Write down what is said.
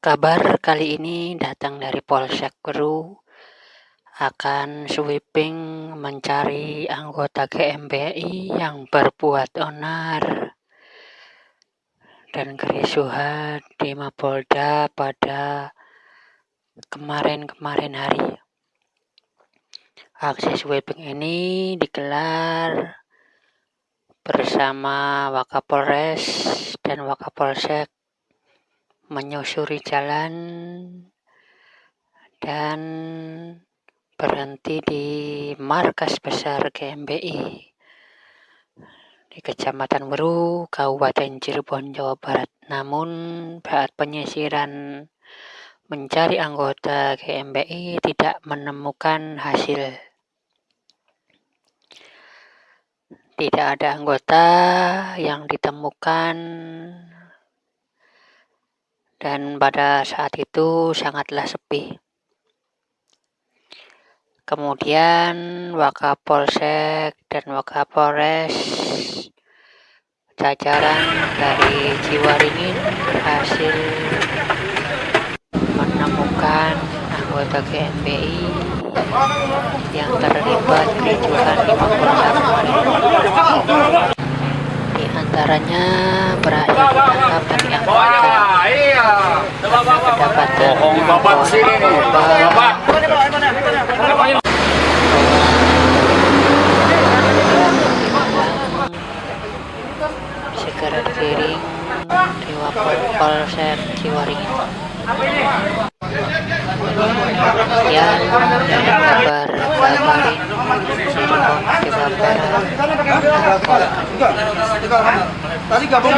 Kabar kali ini datang dari Polsek Guru akan sweeping mencari anggota GMBI yang berbuat onar dan kerisuhan di Mapolda pada kemarin-kemarin hari. Aksi sweeping ini digelar bersama Wakapolres dan Wakapolsek menyusuri jalan dan berhenti di markas besar GMBI di Kecamatan Weru, Kabupaten Cirebon, Jawa Barat. Namun saat penyisiran mencari anggota GMBI tidak menemukan hasil. Tidak ada anggota yang ditemukan dan pada saat itu sangatlah sepi. Kemudian Wakapolsek dan Wakapolres jajaran dari Ciwaringin berhasil menemukan anggota GMBI yang terlibat kericuhan di Mapolda Di antaranya berhasil ditangkap dan diamankan Bohong bapak sini. Bapak. segera dikiring di Polsek Ciwaringin. Dari kabar kabarin Cirebon Jawa Barat. Tadi gabung